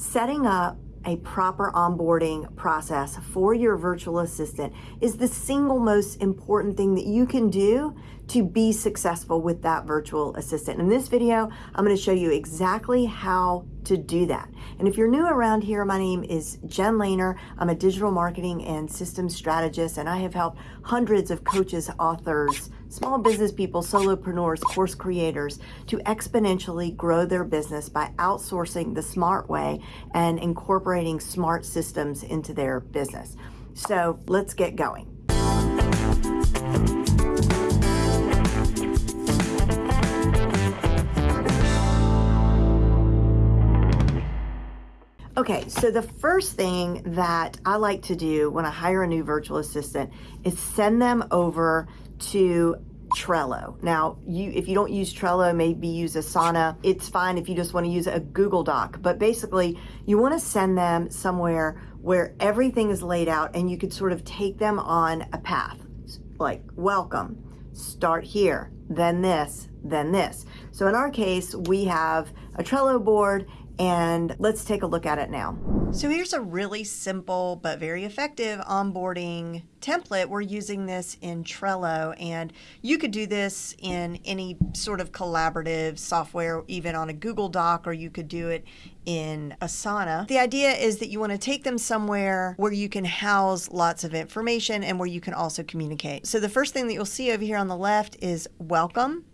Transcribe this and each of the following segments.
Setting up a proper onboarding process for your virtual assistant is the single most important thing that you can do to be successful with that virtual assistant. In this video, I'm going to show you exactly how to do that. And if you're new around here, my name is Jen Lehner. I'm a digital marketing and systems strategist, and I have helped hundreds of coaches, authors, small business people, solopreneurs, course creators to exponentially grow their business by outsourcing the smart way and incorporating smart systems into their business. So let's get going. Okay, so the first thing that I like to do when I hire a new virtual assistant is send them over to Trello. Now, you if you don't use Trello, maybe use Asana. It's fine if you just want to use a Google Doc, but basically you want to send them somewhere where everything is laid out and you could sort of take them on a path. Like, welcome, start here, then this, then this. So in our case, we have a Trello board and let's take a look at it now. So here's a really simple but very effective onboarding template. We're using this in Trello and you could do this in any sort of collaborative software, even on a Google Doc, or you could do it in Asana. The idea is that you want to take them somewhere where you can house lots of information and where you can also communicate. So the first thing that you'll see over here on the left is welcome.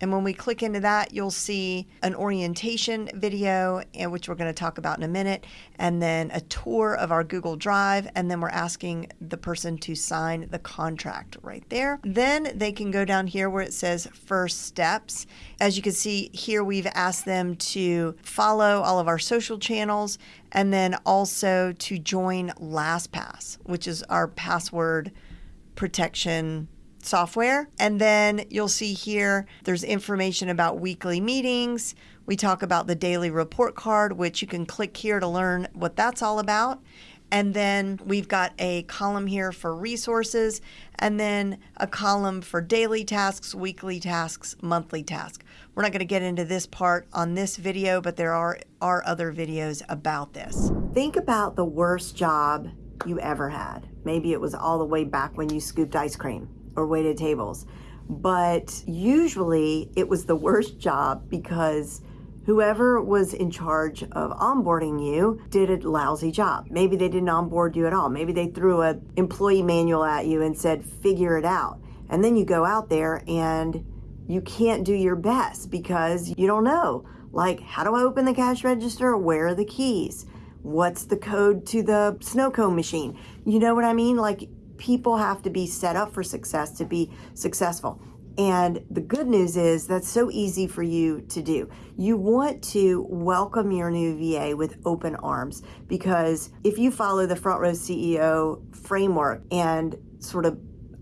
And when we click into that, you'll see an orientation video, eh, which we're going to talk about in a minute, and then a tour of our Google Drive. And then we're asking the person to sign the contract right there. Then they can go down here where it says first steps. As you can see here, we've asked them to follow all of our social channels and then also to join LastPass, which is our password protection software. And then you'll see here there's information about weekly meetings. We talk about the daily report card, which you can click here to learn what that's all about. And then we've got a column here for resources, and then a column for daily tasks, weekly tasks, monthly tasks. We're not going to get into this part on this video, but there are, are other videos about this. Think about the worst job you ever had. Maybe it was all the way back when you scooped ice cream or waited tables. But usually it was the worst job because whoever was in charge of onboarding you did a lousy job. Maybe they didn't onboard you at all. Maybe they threw an employee manual at you and said, figure it out. And then you go out there and you can't do your best because you don't know. Like, how do I open the cash register? Where are the keys? What's the code to the snow cone machine? You know what I mean? Like, people have to be set up for success to be successful. And the good news is that's so easy for you to do. You want to welcome your new VA with open arms because if you follow the Front Row CEO framework and sort of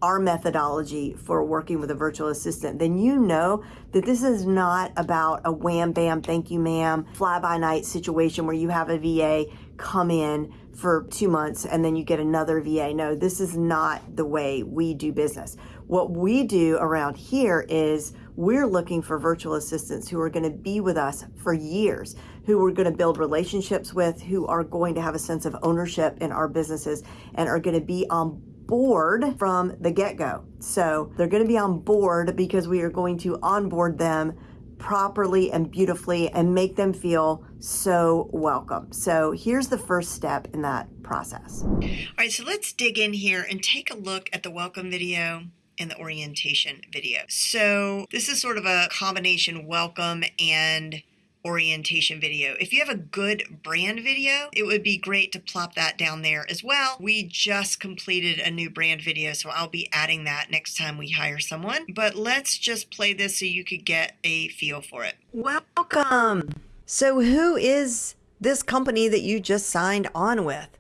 our methodology for working with a virtual assistant, then you know that this is not about a wham bam, thank you ma'am, fly by night situation where you have a VA come in for two months and then you get another VA. No, this is not the way we do business. What we do around here is we're looking for virtual assistants who are going to be with us for years, who we're going to build relationships with, who are going to have a sense of ownership in our businesses and are going to be on board from the get-go. So they're going to be on board because we are going to onboard them properly and beautifully and make them feel so welcome. So here's the first step in that process. All right, so let's dig in here and take a look at the welcome video and the orientation video. So this is sort of a combination welcome and orientation video. If you have a good brand video, it would be great to plop that down there as well. We just completed a new brand video, so I'll be adding that next time we hire someone. But let's just play this so you could get a feel for it. Welcome. So who is this company that you just signed on with?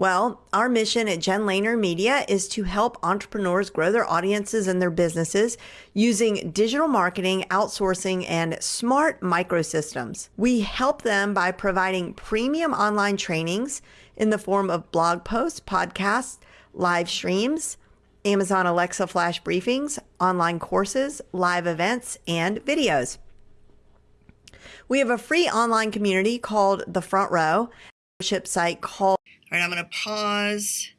Well, our mission at Jen Lehner Media is to help entrepreneurs grow their audiences and their businesses using digital marketing, outsourcing, and smart microsystems. We help them by providing premium online trainings in the form of blog posts, podcasts, live streams, Amazon Alexa flash briefings, online courses, live events, and videos. We have a free online community called The Front Row, membership site called. All right, I'm going to pause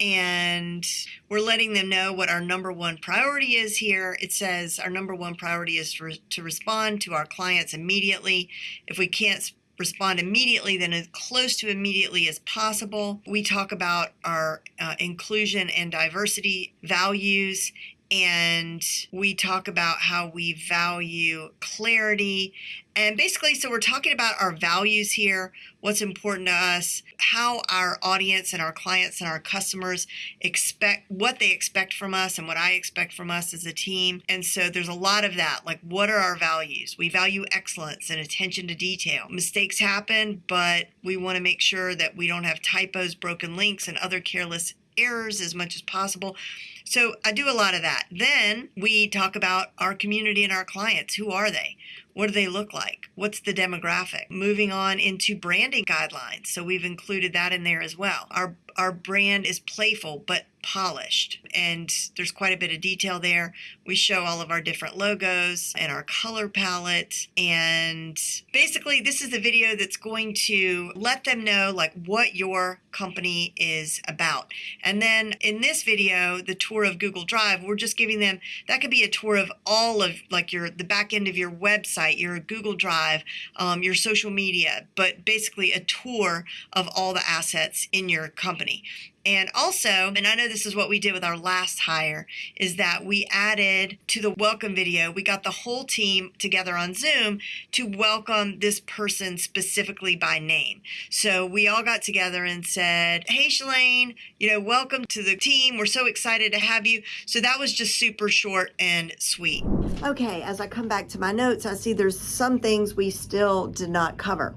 and we're letting them know what our number one priority is here. It says our number one priority is to, re- to respond to our clients immediately. If we can't respond immediately, then as close to immediately as possible. We talk about our uh, inclusion and diversity values and we talk about how we value clarity. And basically, so we're talking about our values here, what's important to us, how our audience and our clients and our customers expect what they expect from us and what I expect from us as a team. And so there's a lot of that. Like, what are our values? We value excellence and attention to detail. Mistakes happen, but we want to make sure that we don't have typos, broken links, and other careless errors as much as possible. So I do a lot of that. Then we talk about our community and our clients. Who are they? What do they look like? What's the demographic? Moving on into branding guidelines. So we've included that in there as well. Our our brand is playful but polished and there's quite a bit of detail there we show all of our different logos and our color palette and basically this is the video that's going to let them know like what your company is about and then in this video the tour of google drive we're just giving them that could be a tour of all of like your the back end of your website your google drive um, your social media but basically a tour of all the assets in your company and also, and I know this is what we did with our last hire, is that we added to the welcome video, we got the whole team together on Zoom to welcome this person specifically by name. So we all got together and said, Hey, Shalane, you know, welcome to the team. We're so excited to have you. So that was just super short and sweet. Okay, as I come back to my notes, I see there's some things we still did not cover.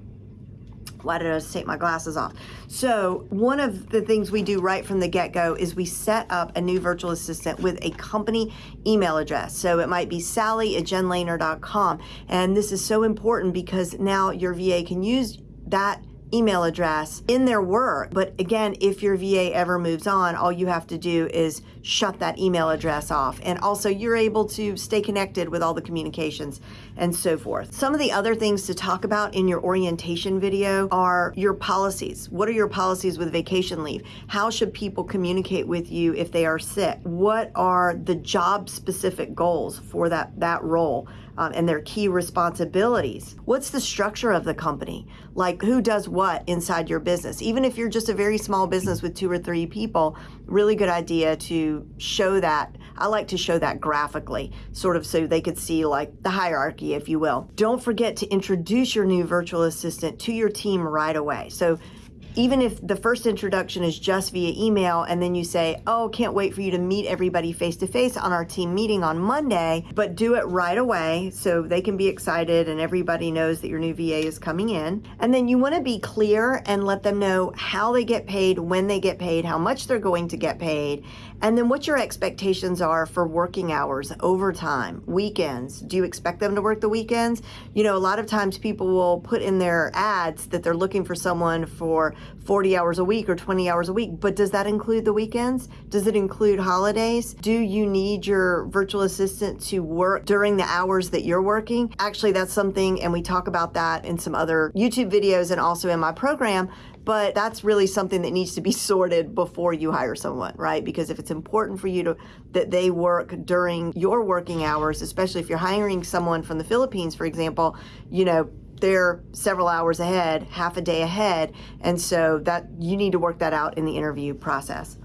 Why did I take my glasses off? So one of the things we do right from the get-go is we set up a new virtual assistant with a company email address. So it might be sally at jenlehner.com. And this is so important because now your VA can use that email address in their work. But again, if your VA ever moves on, all you have to do is shut that email address off. And also, you're able to stay connected with all the communications and so forth. Some of the other things to talk about in your orientation video are your policies. What are your policies with vacation leave? How should people communicate with you if they are sick? What are the job specific goals for that, that role? Um, and their key responsibilities. What's the structure of the company? Like who does what inside your business? Even if you're just a very small business with two or three people, really good idea to show that. I like to show that graphically, sort of so they could see like the hierarchy, if you will. Don't forget to introduce your new virtual assistant to your team right away. So even if the first introduction is just via email and then you say, oh, can't wait for you to meet everybody face to face on our team meeting on Monday, but do it right away so they can be excited and everybody knows that your new VA is coming in. And then you want to be clear and let them know how they get paid, when they get paid, how much they're going to get paid, and then what your expectations are for working hours, overtime, weekends. Do you expect them to work the weekends? You know, a lot of times people will put in their ads that they're looking for someone for 40 hours a week or 20 hours a week, but does that include the weekends? Does it include holidays? Do you need your virtual assistant to work during the hours that you're working? Actually, that's something, and we talk about that in some other YouTube videos and also in my program but that's really something that needs to be sorted before you hire someone right because if it's important for you to that they work during your working hours especially if you're hiring someone from the philippines for example you know they're several hours ahead, half a day ahead, and so that you need to work that out in the interview process.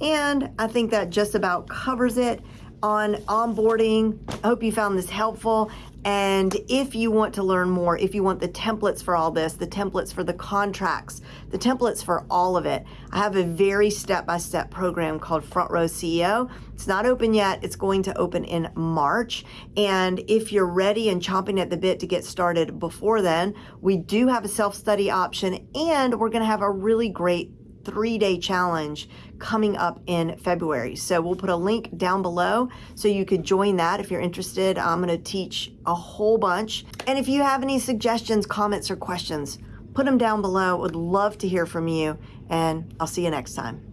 And I think that just about covers it on onboarding. I hope you found this helpful. And if you want to learn more, if you want the templates for all this, the templates for the contracts, the templates for all of it, I have a very step by step program called Front Row CEO. It's not open yet, it's going to open in March. And if you're ready and chomping at the bit to get started before then, we do have a self study option and we're going to have a really great three day challenge coming up in February. So we'll put a link down below so you could join that if you're interested. I'm going to teach a whole bunch. And if you have any suggestions, comments, or questions, put them down below. Would love to hear from you, and I'll see you next time.